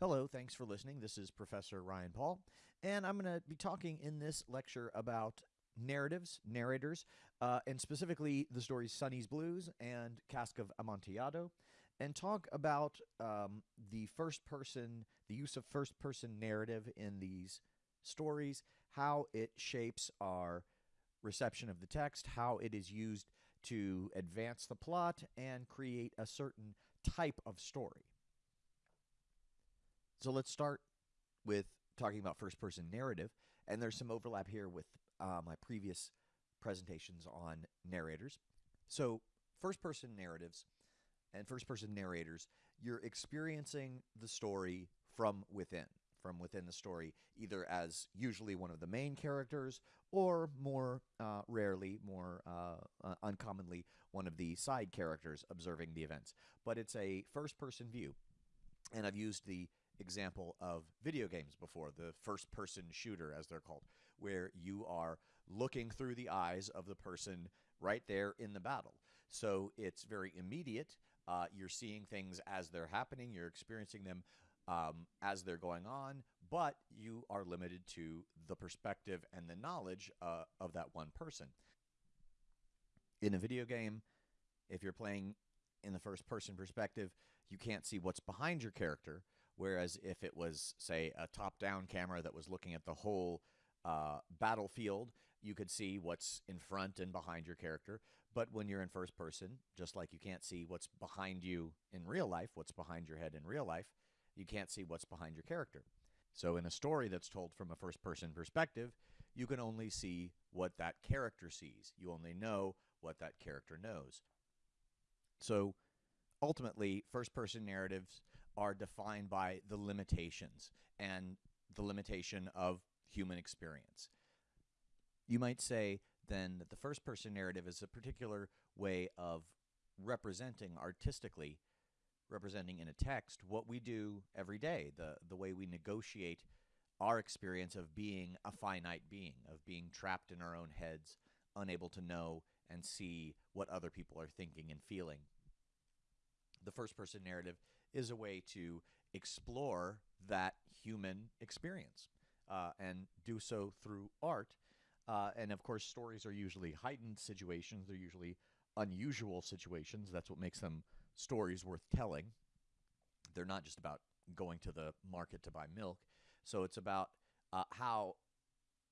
Hello, thanks for listening. This is Professor Ryan Paul, and I'm going to be talking in this lecture about narratives, narrators, uh, and specifically the stories Sonny's Blues and Cask of Amontillado, and talk about um, the first person, the use of first person narrative in these stories, how it shapes our reception of the text, how it is used to advance the plot and create a certain type of story. So let's start with talking about first person narrative. And there's some overlap here with uh, my previous presentations on narrators. So, first person narratives and first person narrators, you're experiencing the story from within, from within the story, either as usually one of the main characters or more uh, rarely, more uh, uh uncommonly, one of the side characters observing the events. But it's a first person view. And I've used the example of video games before, the first person shooter, as they're called, where you are looking through the eyes of the person right there in the battle. So it's very immediate. Uh, you're seeing things as they're happening, you're experiencing them um, as they're going on, but you are limited to the perspective and the knowledge uh, of that one person. In a video game, if you're playing in the first person perspective, you can't see what's behind your character. Whereas if it was, say, a top down camera that was looking at the whole uh, battlefield, you could see what's in front and behind your character. But when you're in first person, just like you can't see what's behind you in real life, what's behind your head in real life, you can't see what's behind your character. So in a story that's told from a first person perspective, you can only see what that character sees. You only know what that character knows. So ultimately, first person narratives are defined by the limitations and the limitation of human experience. You might say then that the first person narrative is a particular way of representing artistically representing in a text what we do every day, the the way we negotiate our experience of being a finite being, of being trapped in our own heads, unable to know and see what other people are thinking and feeling. The first person narrative is a way to explore that human experience uh, and do so through art. Uh, and of course, stories are usually heightened situations, they're usually unusual situations. That's what makes them stories worth telling. They're not just about going to the market to buy milk. So it's about uh, how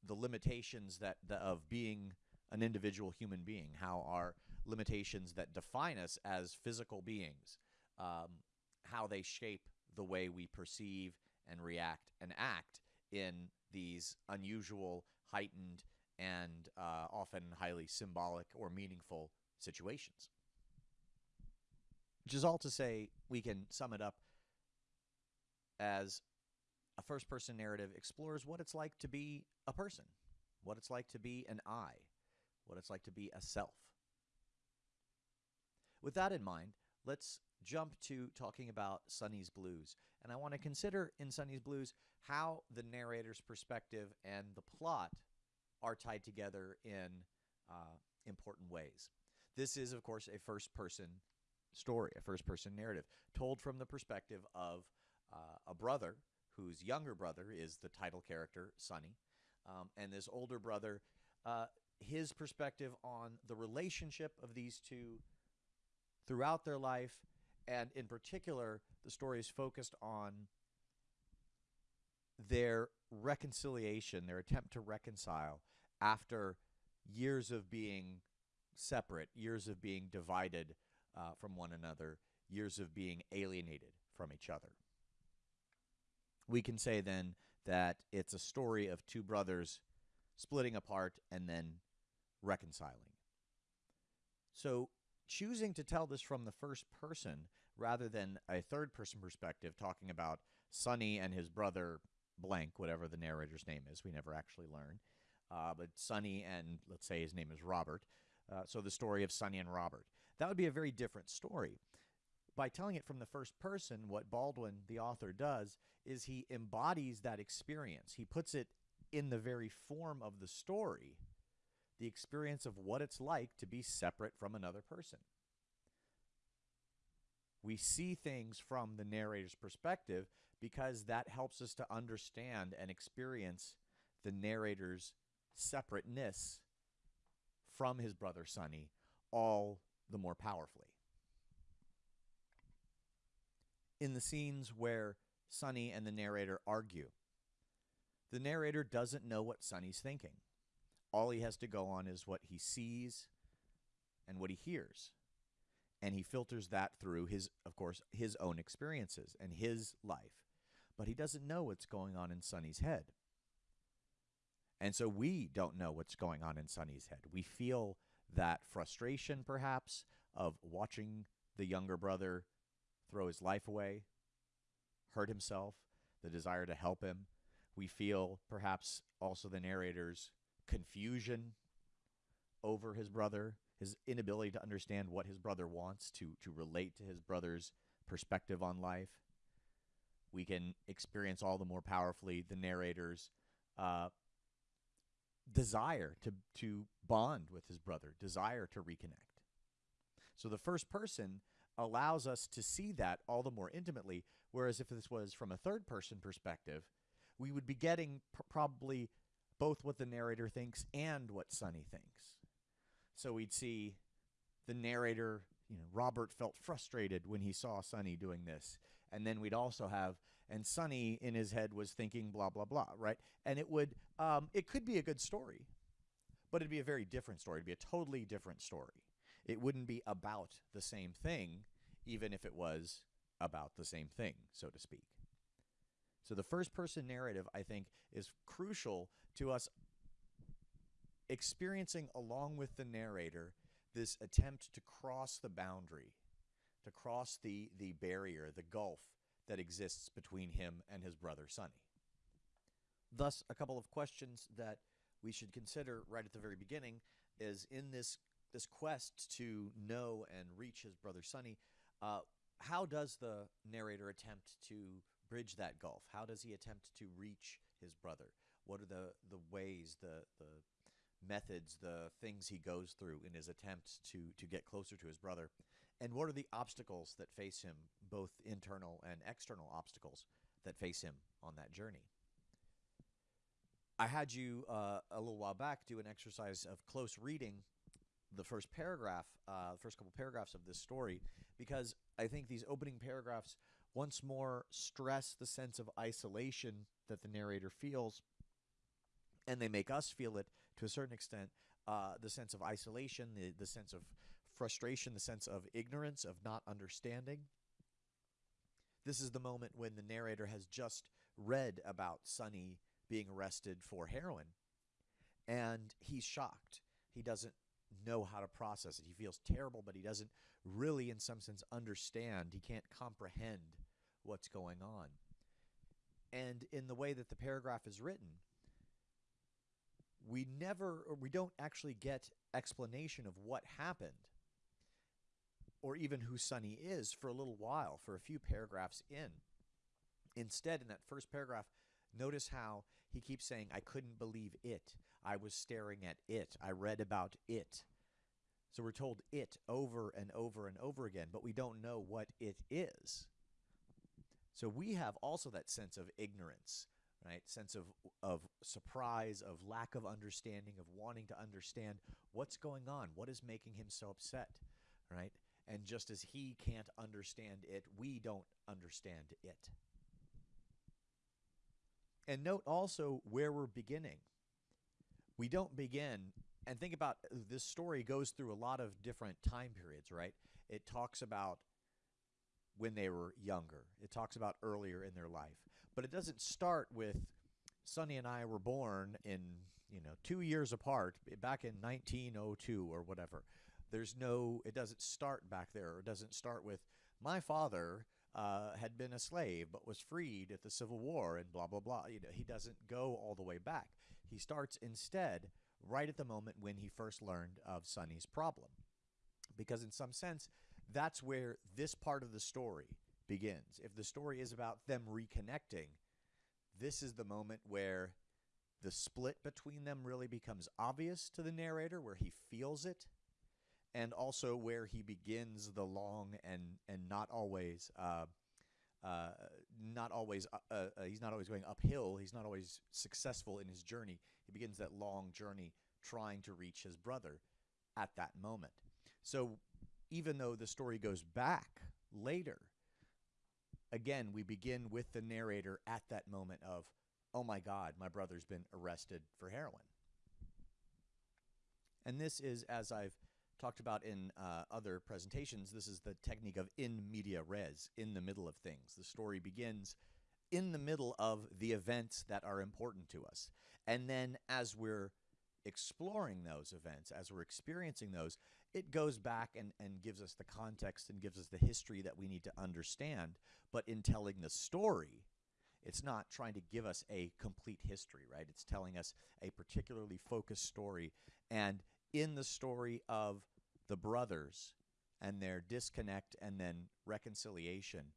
the limitations that the, of being an individual human being, how our limitations that define us as physical beings, um, how they shape the way we perceive and react and act in these unusual, heightened, and uh, often highly symbolic or meaningful situations. Which is all to say, we can sum it up as a first person narrative explores what it's like to be a person, what it's like to be an I, what it's like to be a self. With that in mind, let's jump to talking about Sonny's Blues. And I want to consider in Sonny's Blues how the narrator's perspective and the plot are tied together in uh, important ways. This is, of course, a first person story, a first person narrative, told from the perspective of uh, a brother whose younger brother is the title character, Sonny. Um, and this older brother, uh, his perspective on the relationship of these two throughout their life and in particular, the story is focused on their reconciliation, their attempt to reconcile after years of being separate, years of being divided uh, from one another, years of being alienated from each other. We can say then that it's a story of two brothers splitting apart and then reconciling. So choosing to tell this from the first person rather than a third person perspective talking about Sonny and his brother blank, whatever the narrator's name is, we never actually learn. Uh, but Sonny and let's say his name is Robert. Uh, so the story of Sonny and Robert. That would be a very different story. By telling it from the first person, what Baldwin, the author, does is he embodies that experience. He puts it in the very form of the story the experience of what it's like to be separate from another person. We see things from the narrator's perspective because that helps us to understand and experience the narrator's separateness from his brother Sonny all the more powerfully. In the scenes where Sonny and the narrator argue, the narrator doesn't know what Sonny's thinking. All he has to go on is what he sees and what he hears. And he filters that through his, of course, his own experiences and his life. But he doesn't know what's going on in Sonny's head. And so we don't know what's going on in Sonny's head. We feel that frustration, perhaps, of watching the younger brother throw his life away, hurt himself, the desire to help him. We feel perhaps also the narrator's confusion over his brother, his inability to understand what his brother wants, to, to relate to his brother's perspective on life. We can experience all the more powerfully the narrator's uh, desire to to bond with his brother, desire to reconnect. So the first person allows us to see that all the more intimately, whereas if this was from a third person perspective, we would be getting pr- probably both what the narrator thinks and what Sonny thinks. So we'd see the narrator, you know, Robert felt frustrated when he saw Sonny doing this. And then we'd also have and Sonny in his head was thinking blah blah blah, right? And it would um, it could be a good story, but it'd be a very different story. It'd be a totally different story. It wouldn't be about the same thing, even if it was about the same thing, so to speak. So the first person narrative, I think, is crucial to us experiencing along with the narrator this attempt to cross the boundary, to cross the the barrier, the gulf that exists between him and his brother Sonny. Thus, a couple of questions that we should consider right at the very beginning is in this this quest to know and reach his brother Sonny, uh, how does the narrator attempt to bridge that gulf? How does he attempt to reach his brother? What are the the ways, the the methods, the things he goes through in his attempts to to get closer to his brother? And what are the obstacles that face him, both internal and external obstacles that face him on that journey? I had you uh, a little while back do an exercise of close reading the first paragraph, uh, the first couple paragraphs of this story, because I think these opening paragraphs once more stress the sense of isolation that the narrator feels, and they make us feel it to a certain extent. Uh, the sense of isolation, the, the sense of frustration, the sense of ignorance, of not understanding. This is the moment when the narrator has just read about Sonny being arrested for heroin, and he's shocked. He doesn't know how to process it. He feels terrible, but he doesn't really, in some sense, understand. He can't comprehend what's going on. And in the way that the paragraph is written, we never, or we don't actually get explanation of what happened or even who Sonny is for a little while, for a few paragraphs in. Instead, in that first paragraph, notice how he keeps saying, I couldn't believe it. I was staring at it. I read about it. So we're told it over and over and over again, but we don't know what it is. So we have also that sense of ignorance, right? Sense of of surprise, of lack of understanding, of wanting to understand what's going on, what is making him so upset, right? And just as he can't understand it, we don't understand it. And note also where we're beginning. We don't begin, and think about this story goes through a lot of different time periods, right? It talks about when they were younger, it talks about earlier in their life. But it doesn't start with Sonny and I were born in, you know, two years apart back in 1902 or whatever. There's no, it doesn't start back there. It doesn't start with my father uh, had been a slave but was freed at the Civil War and blah, blah, blah. You know, he doesn't go all the way back. He starts instead right at the moment when he first learned of Sonny's problem. Because in some sense, that's where this part of the story begins. If the story is about them reconnecting, this is the moment where the split between them really becomes obvious to the narrator, where he feels it and also where he begins the long and and not always uh, uh, not always uh, uh, uh, he's not always going uphill. He's not always successful in his journey. He begins that long journey trying to reach his brother at that moment. So even though the story goes back later, again we begin with the narrator at that moment of, oh my God, my brother's been arrested for heroin. And this is, as I've talked about in uh, other presentations, this is the technique of in media res, in the middle of things. The story begins in the middle of the events that are important to us. And then as we're exploring those events, as we're experiencing those, it goes back and, and gives us the context and gives us the history that we need to understand. But in telling the story, it's not trying to give us a complete history, right? It's telling us a particularly focused story. And in the story of the brothers and their disconnect and then reconciliation,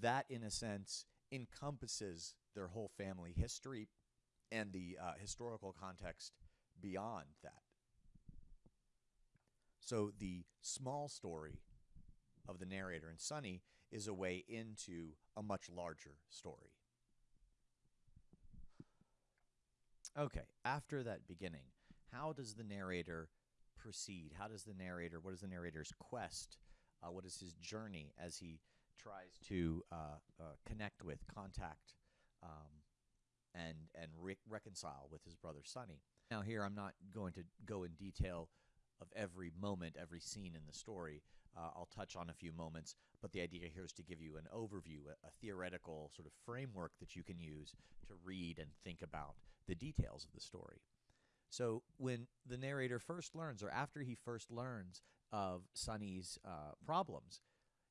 that in a sense encompasses their whole family history and the uh, historical context beyond that. So the small story of the narrator and Sonny is a way into a much larger story. Okay, after that beginning, how does the narrator proceed? How does the narrator, what is the narrator's quest? Uh, what is his journey as he tries to uh, uh, connect with, contact, um, and and re- reconcile with his brother Sonny? Now, here I'm not going to go in detail of every moment, every scene in the story. Uh, I'll touch on a few moments, but the idea here is to give you an overview, a, a, theoretical sort of framework that you can use to read and think about the details of the story. So when the narrator first learns, or after he first learns of Sonny's uh, problems,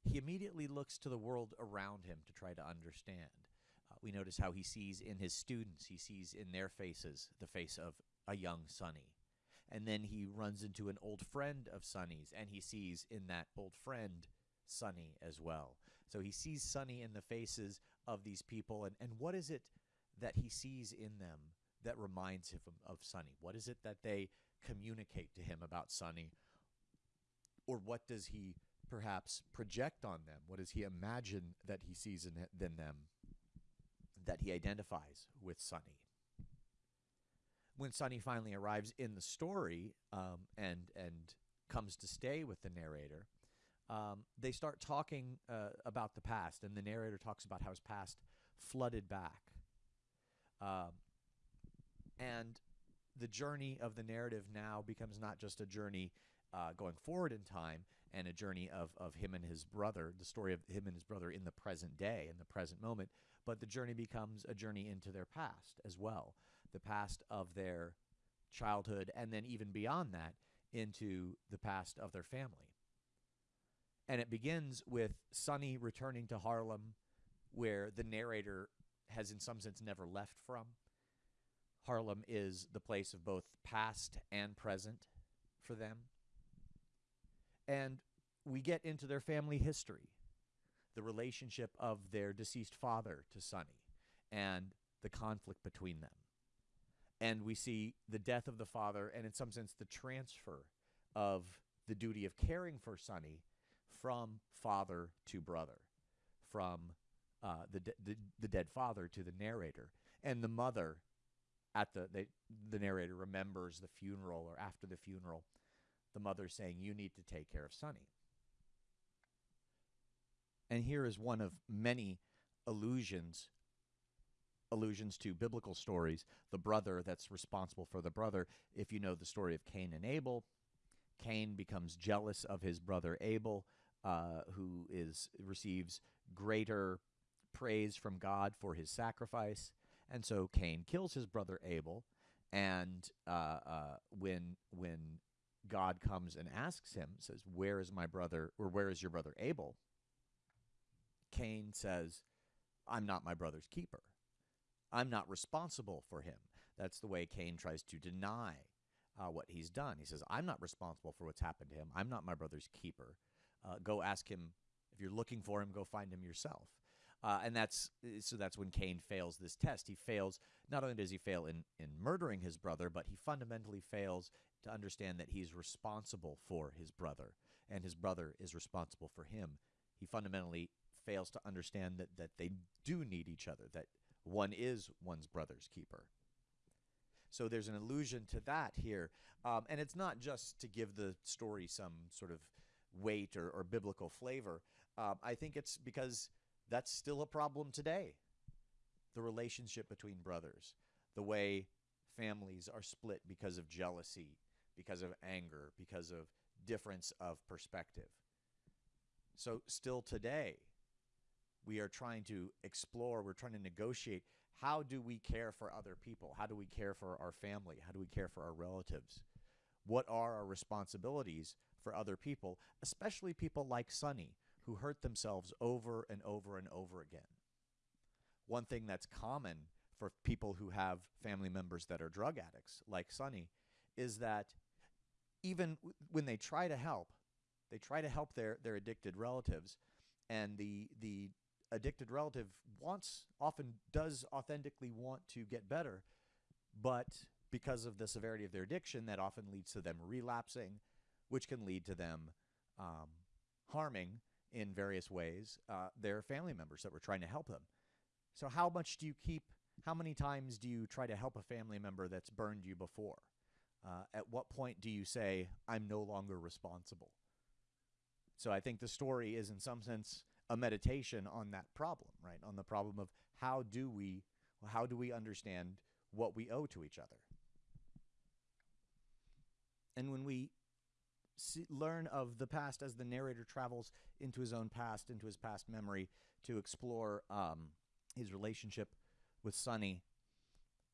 he immediately looks to the world around him to try to understand. Uh, we notice how he sees in his students, he sees in their faces the face of a young Sonny. And then he runs into an old friend of Sonny's, and he sees in that old friend Sonny as well. So he sees Sonny in the faces of these people, and, and what is it that he sees in them that reminds him of Sonny? What is it that they communicate to him about Sonny? Or what does he perhaps project on them? What does he imagine that he sees in, in them that he identifies with Sonny? When Sonny finally arrives in the story um, and and comes to stay with the narrator, um, they start talking uh, about the past, and the narrator talks about how his past flooded back. Um, and the journey of the narrative now becomes not just a journey uh, going forward in time and a journey of, of him and his brother, the story of him and his brother in the present day, in the present moment, but the journey becomes a journey into their past as well. The past of their childhood, and then even beyond that, into the past of their family. And it begins with Sonny returning to Harlem, where the narrator has, in some sense, never left from. Harlem is the place of both past and present for them. And we get into their family history, the relationship of their deceased father to Sonny, and the conflict between them. And we see the death of the father, and in some sense, the transfer of the duty of caring for Sonny from father to brother, from uh, the, de- the, the dead father to the narrator, and the mother at the they, the narrator remembers the funeral or after the funeral, the mother saying, "You need to take care of Sonny." And here is one of many allusions allusions to biblical stories. The brother that's responsible for the brother. If you know the story of Cain and Abel, Cain becomes jealous of his brother Abel, uh, who is receives greater praise from God for his sacrifice. And so Cain kills his brother Abel, and uh, uh, when when God comes and asks him, says, "Where is my brother, or where is your brother Abel?" Cain says, "I'm not my brother's keeper. I'm not responsible for him." That's the way Cain tries to deny uh, what he's done. He says, "I'm not responsible for what's happened to him. I'm not my brother's keeper. Uh, go ask him. If you're looking for him, go find him yourself." Uh, and that's so that's when Cain fails this test. He fails not only does he fail in in murdering his brother, but he fundamentally fails to understand that he's responsible for his brother and his brother is responsible for him. He fundamentally fails to understand that that they do need each other, that one is one's brother's keeper. So there's an allusion to that here. Um, and it's not just to give the story some sort of weight or, or biblical flavor. Um, I think it's because that's still a problem today. The relationship between brothers, the way families are split because of jealousy, because of anger, because of difference of perspective. So, still today, we are trying to explore, we're trying to negotiate how do we care for other people? How do we care for our family? How do we care for our relatives? What are our responsibilities for other people, especially people like Sonny, who hurt themselves over and over and over again? One thing that's common for people who have family members that are drug addicts, like Sonny, is that even when they try to help, they try to help their, their addicted relatives, and the the addicted relative wants often does authentically want to get better, but because of the severity of their addiction, that often leads to them relapsing, which can lead to them um, harming in various ways uh, their family members that were trying to help them. So, how much do you keep? How many times do you try to help a family member that's burned you before? Uh, at what point do you say, I'm no longer responsible? So, I think the story is, in some sense, a meditation on that problem, right? On the problem of how do we how do we understand what we owe to each other? And when we see, learn of the past as the narrator travels into his own past, into his past memory to explore um, his relationship with Sonny,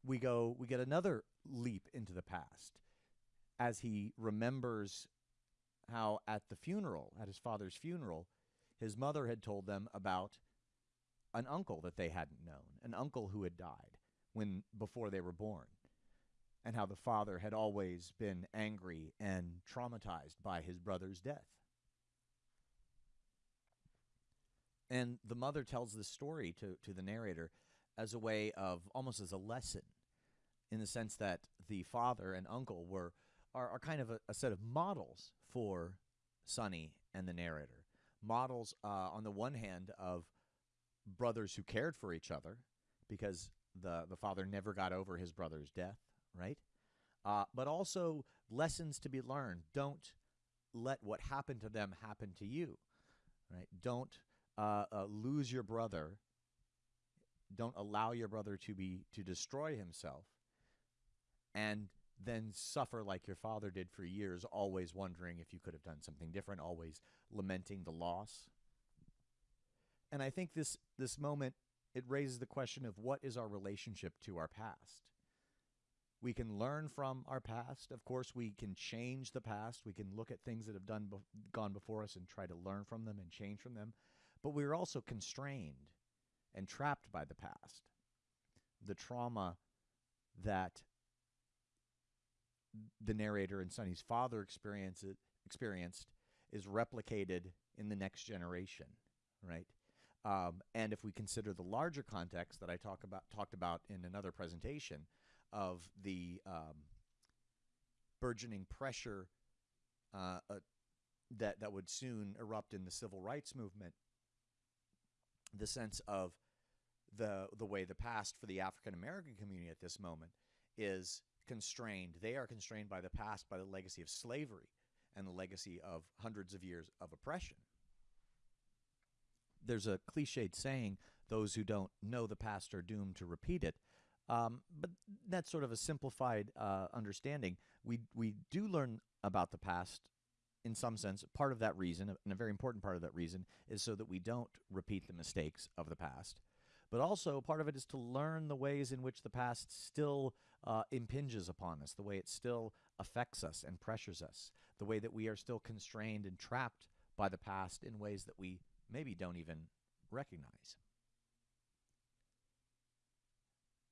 we go we get another leap into the past as he remembers how at the funeral, at his father's funeral, his mother had told them about an uncle that they hadn't known, an uncle who had died when before they were born, and how the father had always been angry and traumatized by his brother's death. And the mother tells this story to, to the narrator as a way of almost as a lesson, in the sense that the father and uncle were are, are kind of a, a set of models for Sonny and the narrator models uh, on the one hand of brothers who cared for each other because the the father never got over his brother's death, right? Uh, but also lessons to be learned. Don't let what happened to them happen to you, right? Don't uh, uh, lose your brother. Don't allow your brother to be to destroy himself, and then suffer like your father did for years, always wondering if you could have done something different, always lamenting the loss. And I think this this moment it raises the question of what is our relationship to our past. We can learn from our past. Of course, we can change the past. We can look at things that have done be- gone before us and try to learn from them and change from them. But we're also constrained and trapped by the past. The trauma that the narrator and Sonny's father experience it, experienced is replicated in the next generation, right? Um, and if we consider the larger context that I talk about talked about in another presentation of the um, burgeoning pressure uh, uh, that that would soon erupt in the civil rights movement, the sense of the the way the past for the African American community at this moment is constrained. They are constrained by the past, by the legacy of slavery and the legacy of hundreds of years of oppression. There's a cliched saying, those who don't know the past are doomed to repeat it. Um, but that's sort of a simplified uh, understanding. We, we do learn about the past in some sense. Part of that reason, and a very important part of that reason, is so that we don't repeat the mistakes of the past. But also, part of it is to learn the ways in which the past still uh, impinges upon us, the way it still affects us and pressures us, the way that we are still constrained and trapped by the past in ways that we maybe don't even recognize.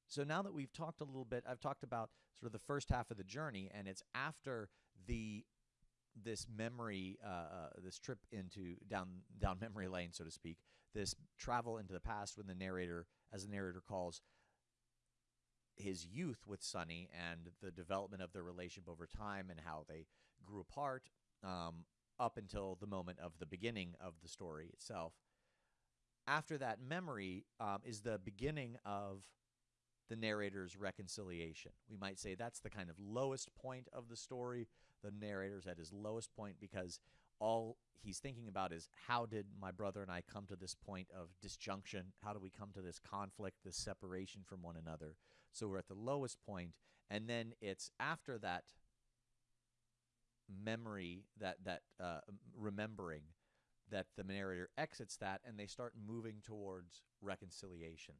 So now that we've talked a little bit, I've talked about sort of the first half of the journey, and it's after the this memory, uh, uh, this trip into down down memory lane, so to speak, this travel into the past when the narrator, as the narrator calls, his youth with Sonny and the development of their relationship over time and how they grew apart um, up until the moment of the beginning of the story itself. After that memory um, is the beginning of the narrator's reconciliation. We might say that's the kind of lowest point of the story. The narrator's at his lowest point because all he's thinking about is how did my brother and I come to this point of disjunction? How do we come to this conflict, this separation from one another? So we're at the lowest point, and then it's after that memory, that that uh, remembering, that the narrator exits that, and they start moving towards reconciliation.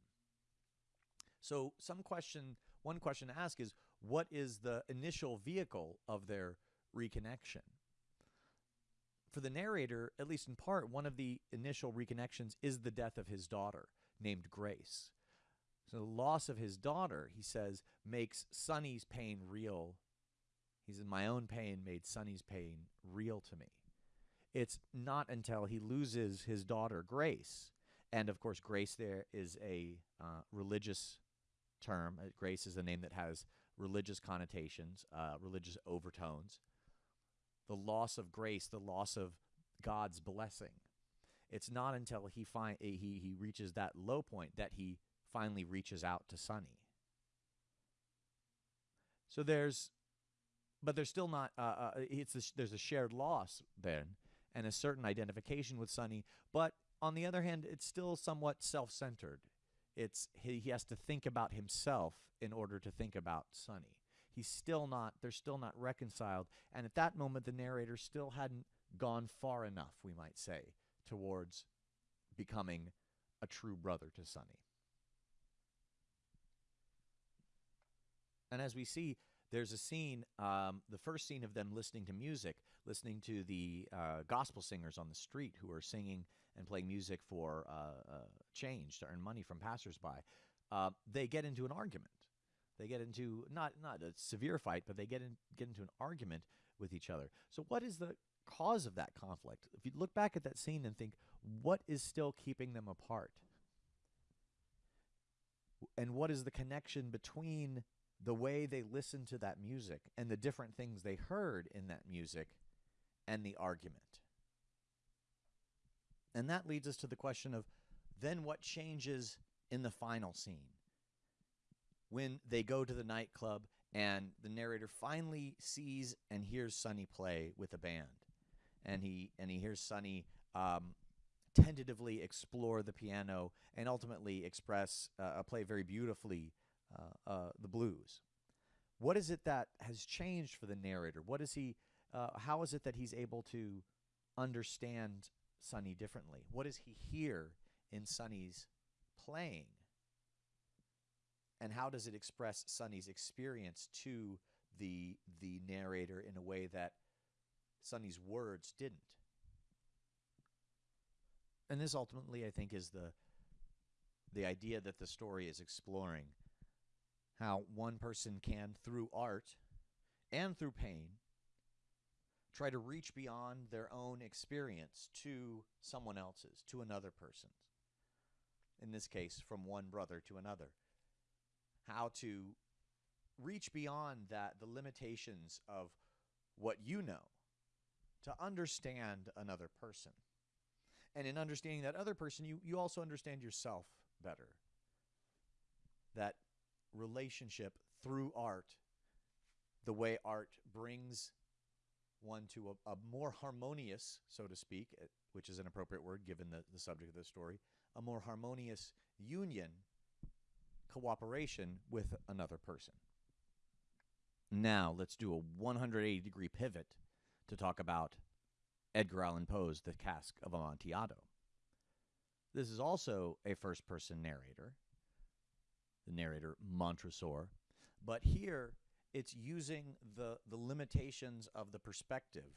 So some question, one question to ask is, what is the initial vehicle of their reconnection? For the narrator, at least in part, one of the initial reconnections is the death of his daughter, named Grace. So the loss of his daughter, he says, makes Sonny's pain real. He says, My own pain made Sonny's pain real to me. It's not until he loses his daughter, Grace, and of course, Grace there is a uh, religious term. Uh, grace is a name that has religious connotations, uh, religious overtones. The loss of grace, the loss of God's blessing. It's not until he find he he reaches that low point that he finally reaches out to Sonny. So there's, but there's still not. Uh, uh, it's a, there's a shared loss then, and a certain identification with Sonny. But on the other hand, it's still somewhat self-centered. It's he, he has to think about himself in order to think about Sonny. He's still not. They're still not reconciled. And at that moment, the narrator still hadn't gone far enough, we might say, towards becoming a true brother to Sonny. And as we see, there's a scene, um, the first scene of them listening to music, listening to the uh, gospel singers on the street who are singing and playing music for uh, uh, change to earn money from passersby. Uh, they get into an argument. They get into not not a severe fight, but they get in, get into an argument with each other. So, what is the cause of that conflict? If you look back at that scene and think, what is still keeping them apart? And what is the connection between the way they listened to that music and the different things they heard in that music and the argument. And that leads us to the question of then what changes in the final scene? When they go to the nightclub and the narrator finally sees and hears Sonny play with a band. And he and he hears Sonny um, tentatively explore the piano and ultimately express uh, play very beautifully uh, uh, the blues. What is it that has changed for the narrator? What is he? Uh, how is it that he's able to understand Sonny differently? What does he hear in Sonny's playing? And how does it express Sonny's experience to the the narrator in a way that Sonny's words didn't? And this ultimately, I think, is the the idea that the story is exploring how one person can, through art and through pain, try to reach beyond their own experience to someone else's, to another person's. In this case, from one brother to another. How to reach beyond that, the limitations of what you know, to understand another person. And in understanding that other person, you, you also understand yourself better. That relationship through art, the way art brings one to a, a, more harmonious, so to speak, eh, which is an appropriate word given the, the subject of the story, a more harmonious union, cooperation with another person. Now, let's do a 180 degree pivot to talk about Edgar Allan Poe's The Cask of Amontillado. This is also a first person narrator, the narrator Montresor. But here it's using the, the limitations of the perspective,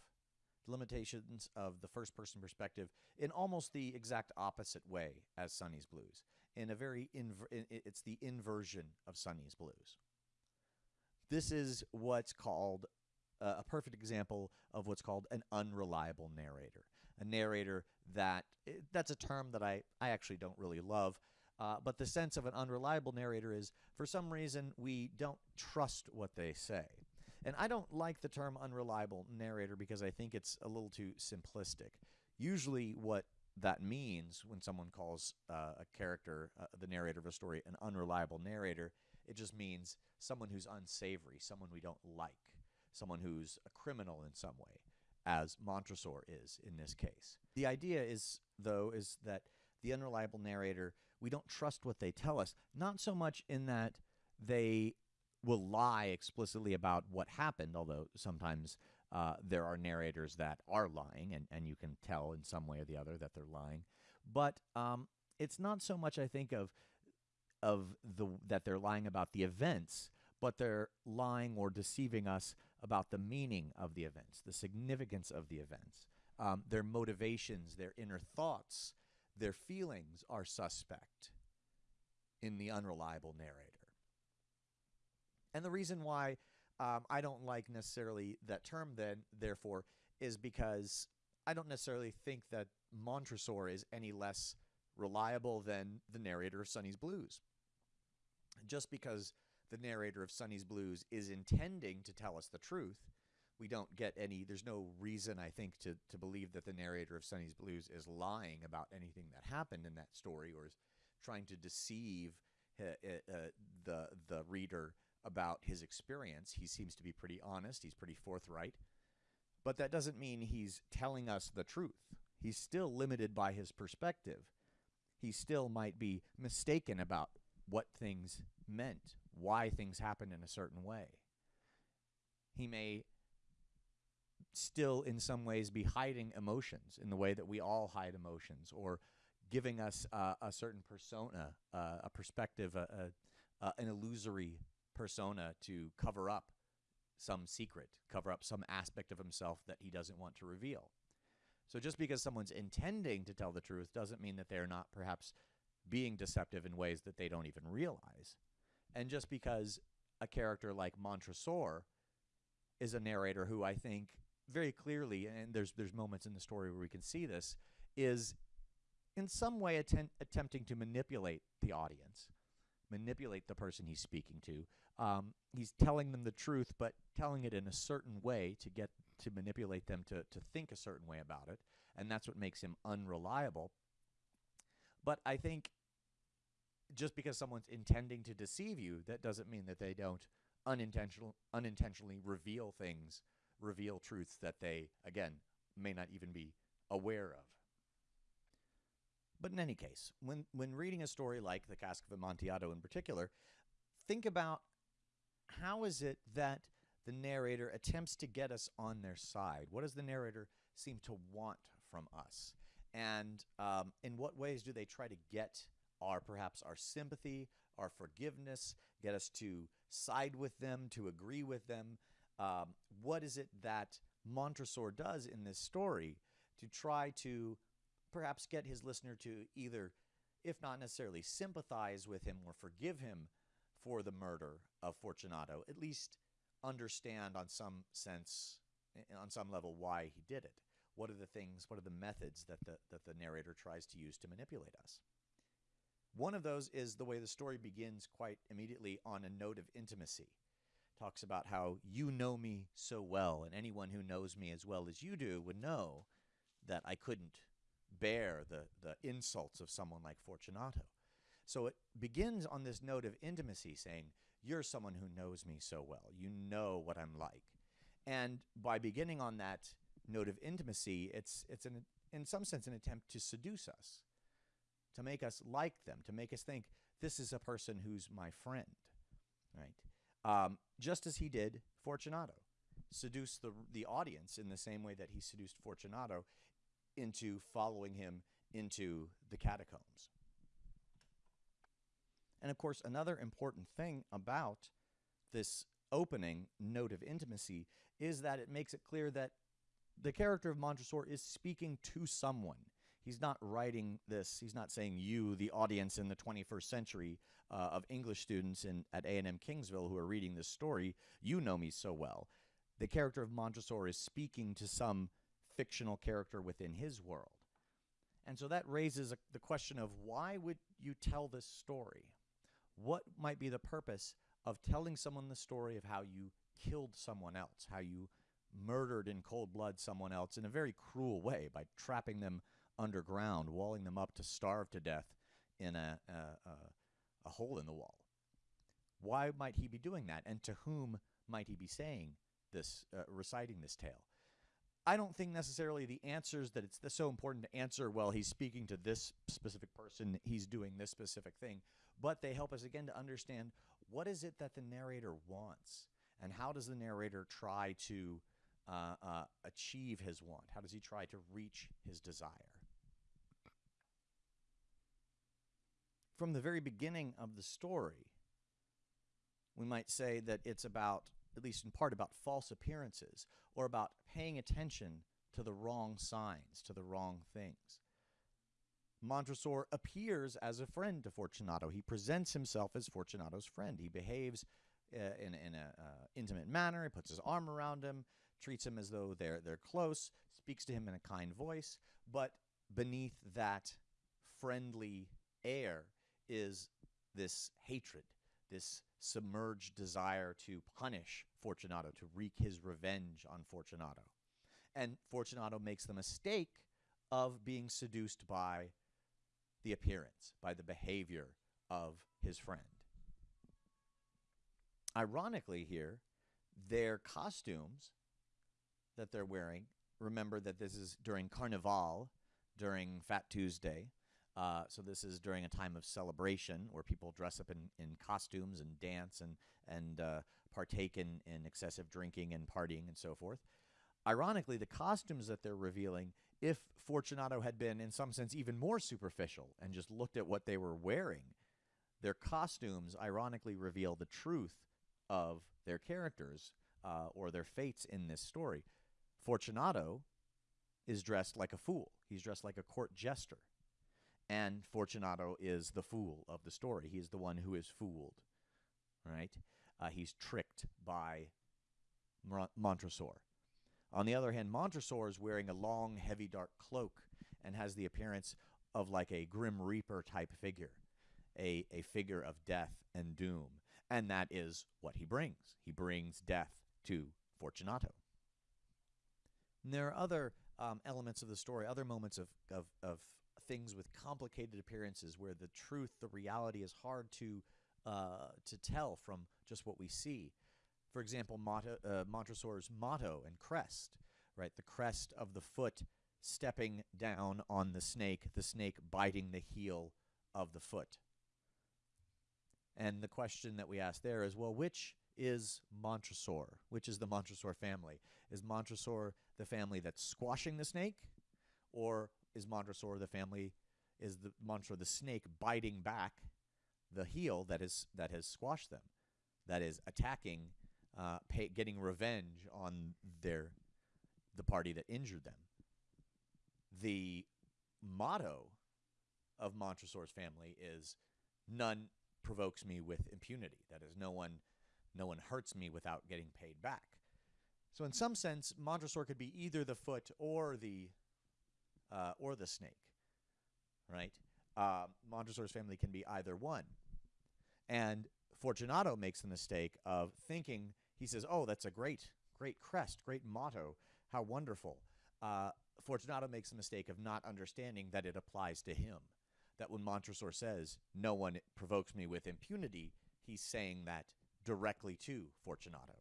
the limitations of the first person perspective in almost the exact opposite way as Sonny's Blues. In a very, inver- it's the inversion of Sonny's Blues. This is what's called uh, a perfect example of what's called an unreliable narrator. a narrator that eh, that's a term that I, I actually don't really love. Uh, but the sense of an unreliable narrator is for some reason we don't trust what they say. And I don't like the term unreliable narrator because I think it's a little too simplistic. Usually, what that means when someone calls uh, a character, uh, the narrator of a story, an unreliable narrator, it just means someone who's unsavory, someone we don't like, someone who's a criminal in some way, as Montresor is in this case. The idea is, though, is that the unreliable narrator, we don't trust what they tell us, not so much in that they will lie explicitly about what happened, although sometimes uh, there are narrators that are lying, and, and you can tell in some way or the other that they're lying. But um, it's not so much, I think, of of the that they're lying about the events, but they're lying or deceiving us about the meaning of the events, the significance of the events, um, their motivations, their inner thoughts, their feelings are suspect in the unreliable narrator. And the reason why um, I don't like necessarily that term, then, therefore, is because I don't necessarily think that Montresor is any less reliable than the narrator of Sonny's Blues. Just because the narrator of Sonny's Blues is intending to tell us the truth, we don't get any, there's no reason, I think, to, to believe that the narrator of Sonny's Blues is lying about anything that happened in that story or is trying to deceive uh, uh, the, the reader about his experience. He seems to be pretty honest, he's pretty forthright. But that doesn't mean he's telling us the truth. He's still limited by his perspective. He still might be mistaken about what things meant, why things happened in a certain way. He may still, in some ways, be hiding emotions in the way that we all hide emotions, or giving us uh, a certain persona, uh, a perspective, uh, an illusory persona to cover up some secret, cover up some aspect of himself that he doesn't want to reveal. So just because someone's intending to tell the truth doesn't mean that they're not perhaps being deceptive in ways that they don't even realize. And just because a character like Montresor is a narrator who I think very clearly, and there's there's moments in the story where we can see this, is in some way attempting to manipulate the audience, manipulate the person he's speaking to. Um, he's telling them the truth, but telling it in a certain way to get to manipulate them to to think a certain way about it, and that's what makes him unreliable. But I think just because someone's intending to deceive you, that doesn't mean that they don't unintentional unintentionally reveal things, reveal truths that they again may not even be aware of. But in any case, when when reading a story like The Cask of Amontillado in particular, think about how is it that the narrator attempts to get us on their side? What does the narrator seem to want from us? And um, in what ways do they try to get our perhaps our sympathy, our forgiveness, get us to side with them, to agree with them? Um, what is it that Montresor does in this story to try to perhaps get his listener to either, if not necessarily sympathize with him or forgive him for the murder of Fortunato, at least understand on some sense, on some level, why he did it? What are the things, what are the methods that the, that the narrator tries to use to manipulate us? One of those is the way the story begins quite immediately on a note of intimacy. Talks about how you know me so well, and anyone who knows me as well as you do would know that I couldn't bear the, the insults of someone like Fortunato. So it begins on this note of intimacy, saying, You're someone who knows me so well. You know what I'm like. And by beginning on that note of intimacy, it's, it's an, in some sense an attempt to seduce us to make us like them, to make us think this is a person who's my friend, right? Um, just as he did Fortunato, seduce the the audience in the same way that he seduced Fortunato into following him into the catacombs. And of course, another important thing about this opening note of intimacy is that it makes it clear that the character of Montresor is speaking to someone he's not writing this. He's not saying you, the audience in the 21st century uh, of English students in at A&M Kingsville who are reading this story, you know me so well. The character of Montresor is speaking to some fictional character within his world. And so that raises a, the question of why would you tell this story? What might be the purpose of telling someone the story of how you killed someone else, how you murdered in cold blood someone else in a very cruel way by trapping them underground, walling them up to starve to death in a, a, a, a hole in the wall? Why might he be doing that? And to whom might he be saying this, uh, reciting this tale? I don't think necessarily the answers that it's so important to answer, well, he's speaking to this specific person, he's doing this specific thing, but they help us again to understand what is it that the narrator wants and how does the narrator try to uh, uh, achieve his want? How does he try to reach his desire? From the very beginning of the story, we might say that it's about, at least in part, about false appearances or about paying attention to the wrong signs, to the wrong things. Montresor appears as a friend to Fortunato. He presents himself as Fortunato's friend. He behaves uh, in, in an uh, intimate manner. He puts his arm around him, treats him as though they're, they're close, speaks to him in a kind voice. But beneath that friendly air is this hatred, this submerged desire to punish Fortunato, to wreak his revenge on Fortunato. And Fortunato makes the mistake of being seduced by the appearance, by the behavior of his friend. Ironically, here, their costumes that they're wearing, remember that this is during Carnival, during Fat Tuesday, uh, so this is during a time of celebration where people dress up in, in costumes and dance and and uh, partake in, in excessive drinking and partying and so forth. Ironically, the costumes that they're revealing, if Fortunato had been in some sense even more superficial and just looked at what they were wearing, their costumes ironically reveal the truth of their characters uh, or their fates in this story. Fortunato is dressed like a fool. He's dressed like a court jester. And Fortunato is the fool of the story. He is the one who is fooled, right? Uh, he's tricked by Montresor. On the other hand, Montresor is wearing a long, heavy, dark cloak and has the appearance of like a grim reaper type figure, a, a figure of death and doom. And that is what he brings. He brings death to Fortunato. And there are other um, elements of the story, other moments of, of, of things with complicated appearances where the truth, the reality is hard to uh, to tell from just what we see. For example, motto, uh, Montresor's motto and crest, right? The crest of the foot stepping down on the snake, the snake biting the heel of the foot. And the question that we ask there is, well, which is Montresor? Which is the Montresor family? Is Montresor the family that's squashing the snake, or is Montresor the family? Is the Montresor the snake biting back the heel that is that has squashed them, that is attacking, uh, pay, getting revenge on their the party that injured them. The motto of Montresor's family is none provokes me with impunity. That is, no one, no one hurts me without getting paid back. So, in some sense, Montresor could be either the foot or the uh, or the snake, right? Uh, Montresor's family can be either one. And Fortunato makes the mistake of thinking, he says, oh, that's a great, great crest, great motto. How wonderful. Uh, Fortunato makes the mistake of not understanding that it applies to him. That when Montresor says, no one provokes me with impunity, he's saying that directly to Fortunato.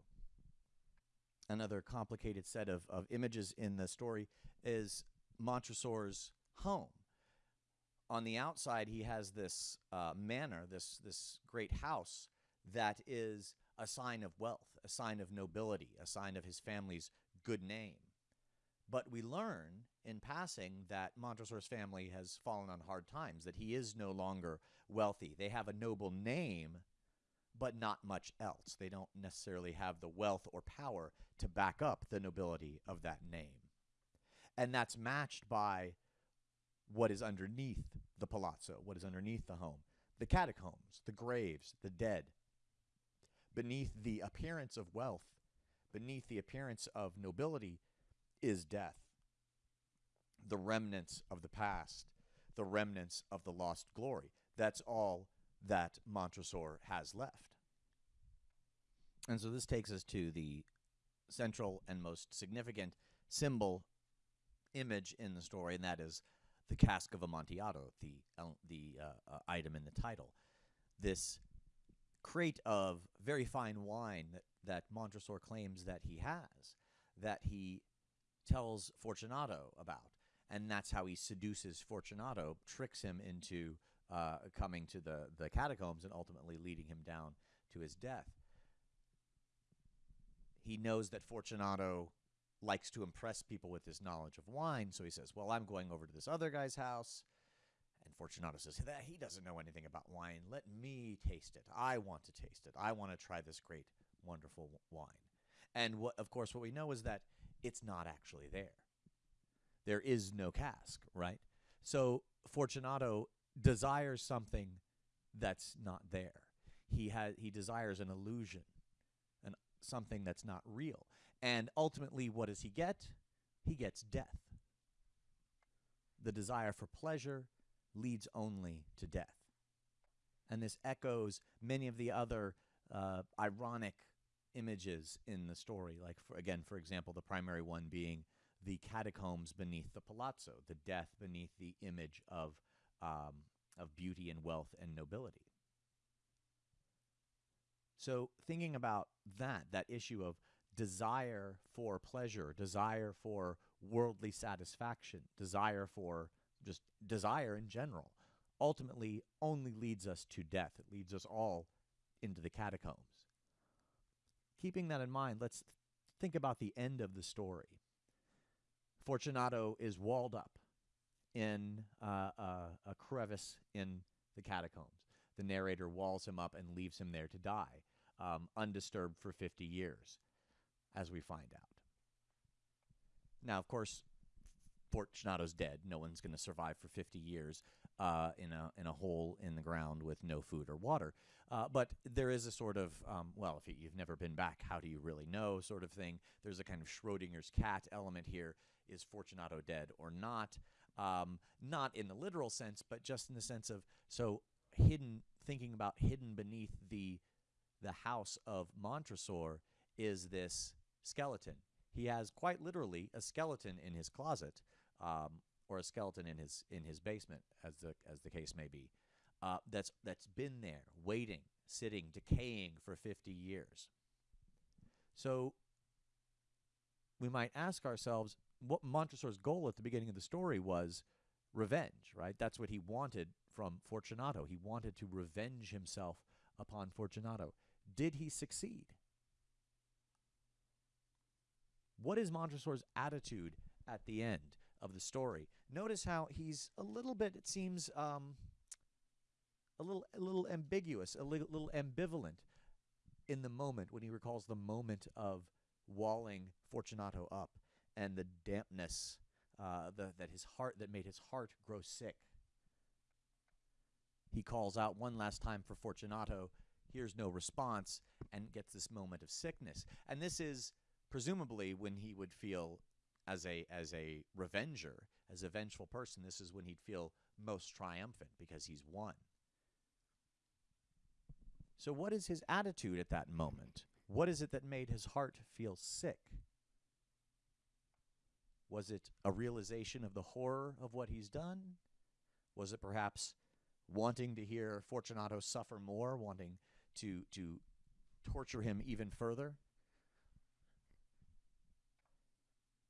Another complicated set of, of images in the story is Montresor's home on the outside, he has this uh, manor, this this great house that is a sign of wealth, a sign of nobility, a sign of his family's good name. But we learn in passing that Montresor's family has fallen on hard times, that he is no longer wealthy. They have a noble name, but not much else. They don't necessarily have the wealth or power to back up the nobility of that name. And that's matched by what is underneath the palazzo, what is underneath the home, the catacombs, the graves, the dead. Beneath the appearance of wealth, beneath the appearance of nobility, is death. the remnants of the past, the remnants of the lost glory. That's all that Montresor has left. And so this takes us to the central and most significant symbol image in the story, and that is the cask of Amontillado, the the uh, uh, item in the title. This crate of very fine wine that, that Montresor claims that he has, that he tells Fortunato about, and that's how he seduces Fortunato, tricks him into uh, coming to the the catacombs, and ultimately leading him down to his death. He knows that Fortunato likes to impress people with his knowledge of wine, so he says, "Well, I'm going over to this other guy's house." And Fortunato says, that he doesn't know anything about wine. Let me taste it. I want to taste it. I want to try this great, wonderful wine. And what, of course, what we know is that it's not actually there. There is no cask, right? So Fortunato desires something that's not there. He has he desires an illusion, and something that's not real. And ultimately, what does he get? He gets death. The desire for pleasure leads only to death. And this echoes many of the other uh, ironic images in the story. Like, for, again, for example, the primary one being the catacombs beneath the palazzo, the death beneath the image of, um, of beauty and wealth and nobility. So, thinking about that, that issue of desire for pleasure, desire for worldly satisfaction, desire for just desire in general, ultimately only leads us to death. It leads us all into the catacombs. Keeping that in mind, let's think about the end of the story. Fortunato is walled up in uh, a crevice in the catacombs. The narrator walls him up and leaves him there to die, um, undisturbed for 50 years, as we find out. Now, of course, Fortunato's dead. No one's going to survive for 50 years uh, in a in a hole in the ground with no food or water. Uh, but there is a sort of um, well, if you've never been back, how do you really know? Sort of thing. There's a kind of Schrodinger's cat element here. Is Fortunato dead or not? Um, not in the literal sense, but just in the sense of so hidden. Thinking about hidden beneath the the house of Montresor is this skeleton. He has quite literally a skeleton in his closet um, or a skeleton in his in his basement, as the as the case may be, uh, that's that's been there, waiting, sitting, decaying for 50 years. So we might ask ourselves what Montresor's goal at the beginning of the story was revenge, right? That's what he wanted from Fortunato. He wanted to revenge himself upon Fortunato. Did he succeed? What is Montresor's attitude at the end? of the story. Notice how he's a little bit, it seems, um, a little, a little ambiguous, a little, little ambivalent in the moment when he recalls the moment of walling Fortunato up and the dampness uh, the, that his heart that made his heart grow sick. He calls out one last time for Fortunato, hears no response, and gets this moment of sickness. And this is presumably when he would feel as a as a revenger, as a vengeful person, this is when he'd feel most triumphant because he's won. So what is his attitude at that moment? What is it that made his heart feel sick? Was it a realization of the horror of what he's done? Was it perhaps wanting to hear Fortunato suffer more, wanting to to torture him even further?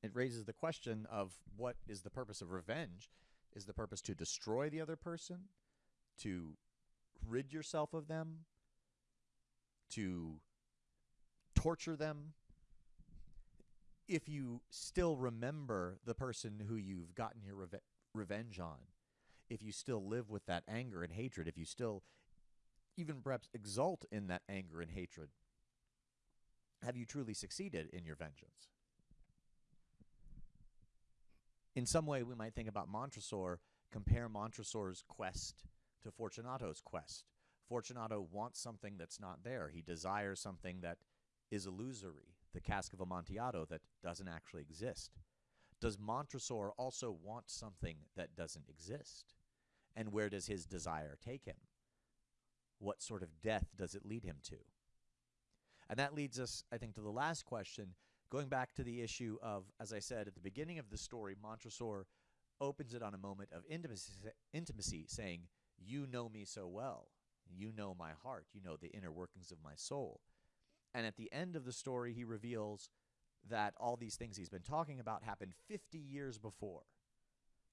It raises the question of what is the purpose of revenge? Is the purpose to destroy the other person? To rid yourself of them? To torture them? If you still remember the person who you've gotten your reve revenge on, if you still live with that anger and hatred, if you still even perhaps exult in that anger and hatred, have you truly succeeded in your vengeance? In some way, we might think about Montresor, compare Montresor's quest to Fortunato's quest. Fortunato wants something that's not there. He desires something that is illusory, the cask of Amontillado that doesn't actually exist. Does Montresor also want something that doesn't exist? And where does his desire take him? What sort of death does it lead him to? And that leads us, I think, to the last question, going back to the issue of, as I said at the beginning of the story, Montresor opens it on a moment of intimacy, intimacy saying, You know me so well. You know my heart. You know the inner workings of my soul. And at the end of the story, he reveals that all these things he's been talking about happened 50 years before.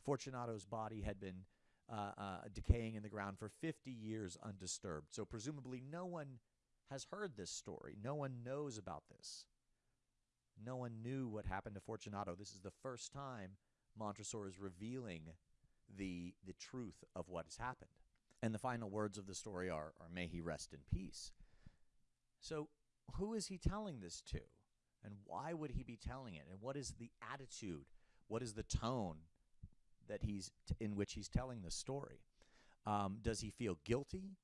Fortunato's body had been uh, uh, decaying in the ground for 50 years undisturbed. So, presumably, no one has heard this story. No one knows about this. No one knew what happened to Fortunato. This is the first time Montresor is revealing the, the truth of what has happened. And the final words of the story are, are May he rest in peace. So, who is he telling this to? And why would he be telling it? And what is the attitude? What is the tone that he's in which he's telling the story? Um, does he feel guilty?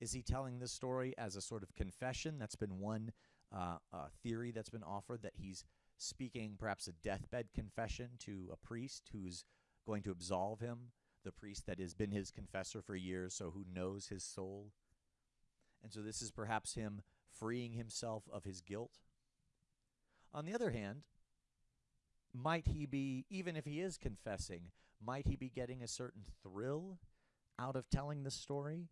Is he telling this story as a sort of confession? That's been one uh, theory that's been offered that he's speaking perhaps a deathbed confession to a priest who's going to absolve him, the priest that has been his confessor for years, so who knows his soul. And so this is perhaps him freeing himself of his guilt. On the other hand, might he be, even if he is confessing, might he be getting a certain thrill out of telling the story?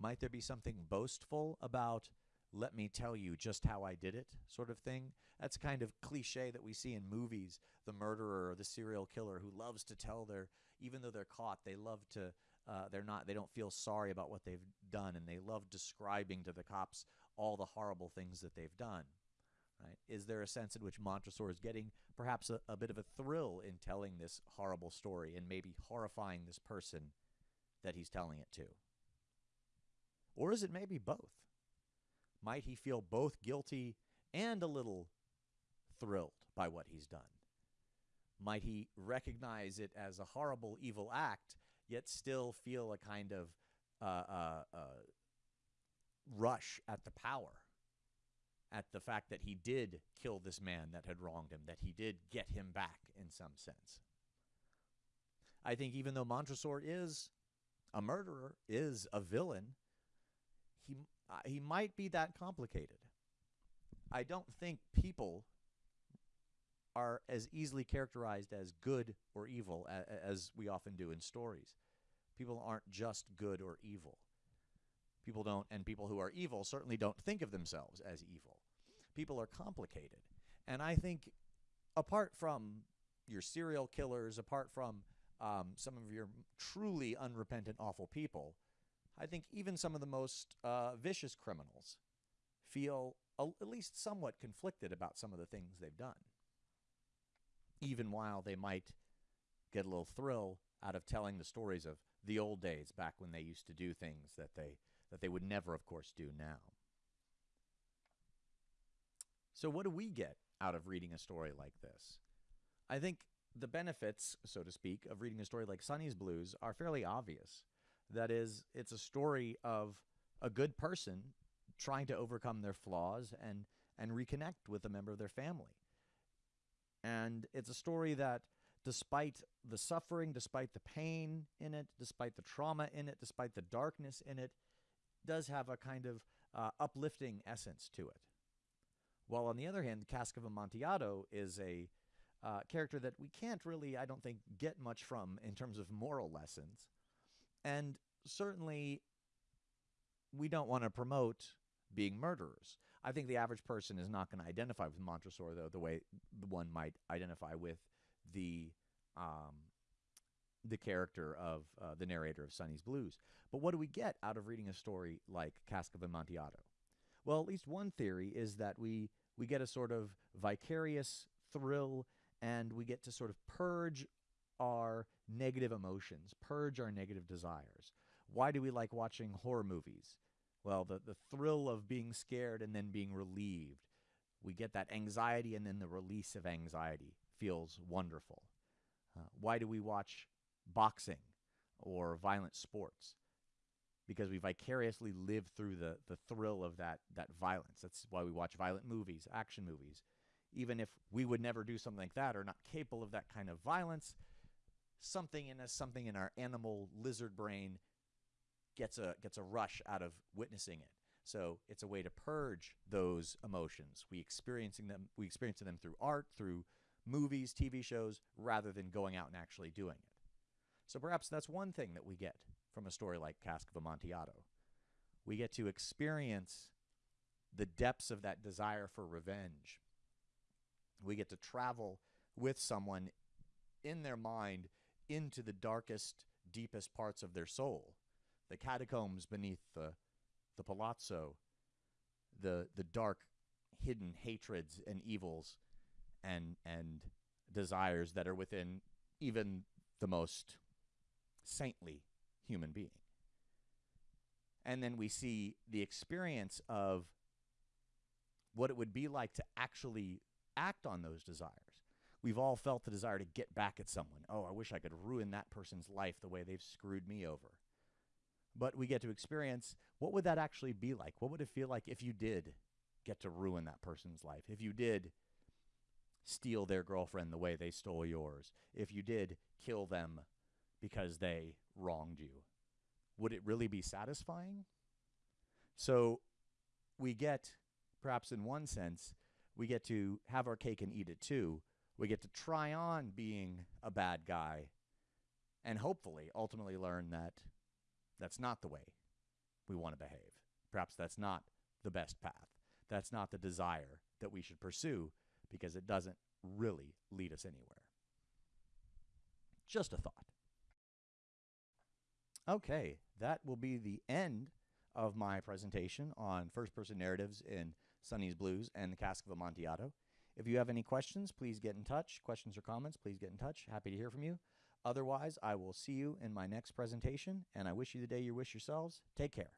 Might there be something boastful about, let me tell you just how I did it, sort of thing? That's kind of cliche that we see in movies. The murderer or the serial killer who loves to tell their, even though they're caught, they love to, uh, they're not, they don't feel sorry about what they've done, and they love describing to the cops all the horrible things that they've done. Right? Is there a sense in which Montresor is getting perhaps a, a bit of a thrill in telling this horrible story and maybe horrifying this person that he's telling it to? Or is it maybe both? Might he feel both guilty and a little thrilled by what he's done? Might he recognize it as a horrible, evil act, yet still feel a kind of uh, uh, uh, rush at the power? at the fact that he did kill this man that had wronged him, that he did get him back in some sense. I think even though Montresor is a murderer, is a villain, he uh, he might be that complicated. I don't think people are as easily characterized as good or evil as, as we often do in stories. People aren't just good or evil. People don't, and people who are evil certainly don't think of themselves as evil. People are complicated. And I think, apart from your serial killers, apart from um, some of your truly unrepentant, awful people, I think even some of the most uh, vicious criminals feel a, at least somewhat conflicted about some of the things they've done. Even while they might get a little thrill out of telling the stories of the old days back when they used to do things that they that they would never, of course, do now. So, what do we get out of reading a story like this? I think the benefits, so to speak, of reading a story like Sonny's Blues are fairly obvious. That is, it's a story of a good person trying to overcome their flaws and, and reconnect with a member of their family. And it's a story that, despite the suffering, despite the pain in it, despite the trauma in it, despite the darkness in it, does have a kind of uh, uplifting essence to it. While on the other hand, Cask of Amontillado is a uh, character that we can't really, I don't think, get much from in terms of moral lessons. And certainly, we don't want to promote being murderers. I think the average person is not going to identify with Montresor, though, the way one might identify with the um, the character of uh, the narrator of Sonny's Blues. But what do we get out of reading a story like Cask of Amontillado? Well, at least one theory is that we we get a sort of vicarious thrill and we get to sort of purge our negative emotions, purge our negative desires. Why do we like watching horror movies? Well, the, the thrill of being scared and then being relieved. We get that anxiety and then the release of anxiety feels wonderful. Uh, why do we watch boxing or violent sports? Because we vicariously live through the, the thrill of that, that violence. That's why we watch violent movies, action movies. even if we would never do something like that or not capable of that kind of violence, something in us, something in our animal lizard brain gets a gets a rush out of witnessing it. So it's a way to purge those emotions. We experiencing them we experiencing them through art, through movies, TV shows, rather than going out and actually doing it. So perhaps that's one thing that we get from a story like Cask of Amontillado. We get to experience the depths of that desire for revenge. We get to travel with someone in their mind into the darkest, deepest parts of their soul, the catacombs beneath the, the palazzo, the, the dark, hidden hatreds and evils and, and desires that are within even the most saintly human being. And then we see the experience of what it would be like to actually act on those desires. We've all felt the desire to get back at someone. Oh, I wish I could ruin that person's life the way they've screwed me over. But we get to experience what would that actually be like? What would it feel like if you did get to ruin that person's life? If you did steal their girlfriend the way they stole yours? If you did kill them because they wronged you? Would it really be satisfying? So we get, perhaps in one sense, we get to have our cake and eat it too. We get to try on being a bad guy and hopefully ultimately learn that that's not the way we want to behave. Perhaps that's not the best path. That's not the desire that we should pursue because it doesn't really lead us anywhere. Just a thought. Okay, that will be the end of my presentation on first person narratives in Sonny's Blues and the Cask of Amontillado. If you have any questions, please get in touch. Questions or comments, please get in touch. Happy to hear from you. Otherwise, I will see you in my next presentation, and I wish you the day you wish yourselves. Take care.